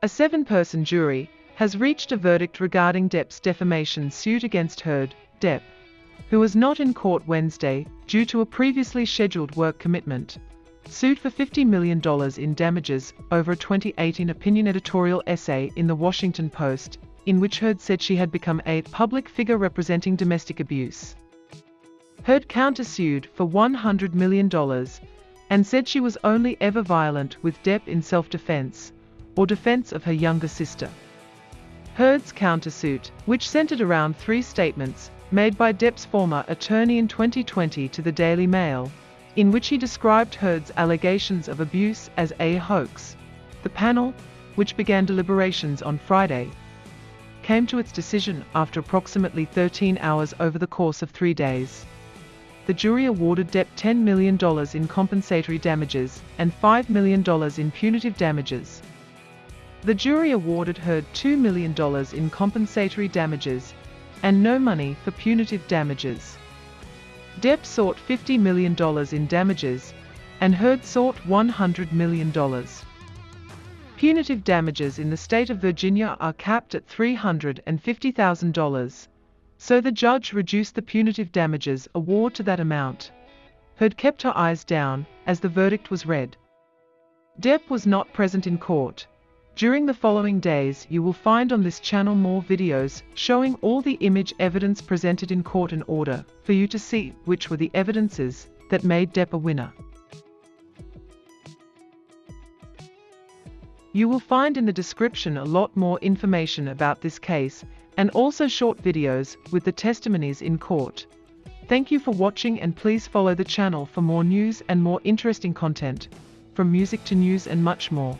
A seven-person jury has reached a verdict regarding Depp's defamation suit against Heard, Depp, who was not in court Wednesday due to a previously scheduled work commitment, sued for $50 million in damages over a 2018 opinion editorial essay in The Washington Post, in which Heard said she had become a public figure representing domestic abuse. Heard countersued for $100 million and said she was only ever violent with Depp in self-defense or defense of her younger sister. Heard's countersuit, which centered around three statements made by Depp's former attorney in 2020 to the Daily Mail, in which he described Heard's allegations of abuse as a hoax. The panel, which began deliberations on Friday, came to its decision after approximately 13 hours over the course of three days the jury awarded Depp $10 million in compensatory damages and $5 million in punitive damages. The jury awarded Heard $2 million in compensatory damages and no money for punitive damages. Depp sought $50 million in damages and Heard sought $100 million. Punitive damages in the state of Virginia are capped at $350,000 so the judge reduced the punitive damages award to that amount. Heard kept her eyes down as the verdict was read. Depp was not present in court. During the following days you will find on this channel more videos showing all the image evidence presented in court in order for you to see which were the evidences that made Depp a winner. You will find in the description a lot more information about this case and also short videos with the testimonies in court. Thank you for watching and please follow the channel for more news and more interesting content, from music to news and much more.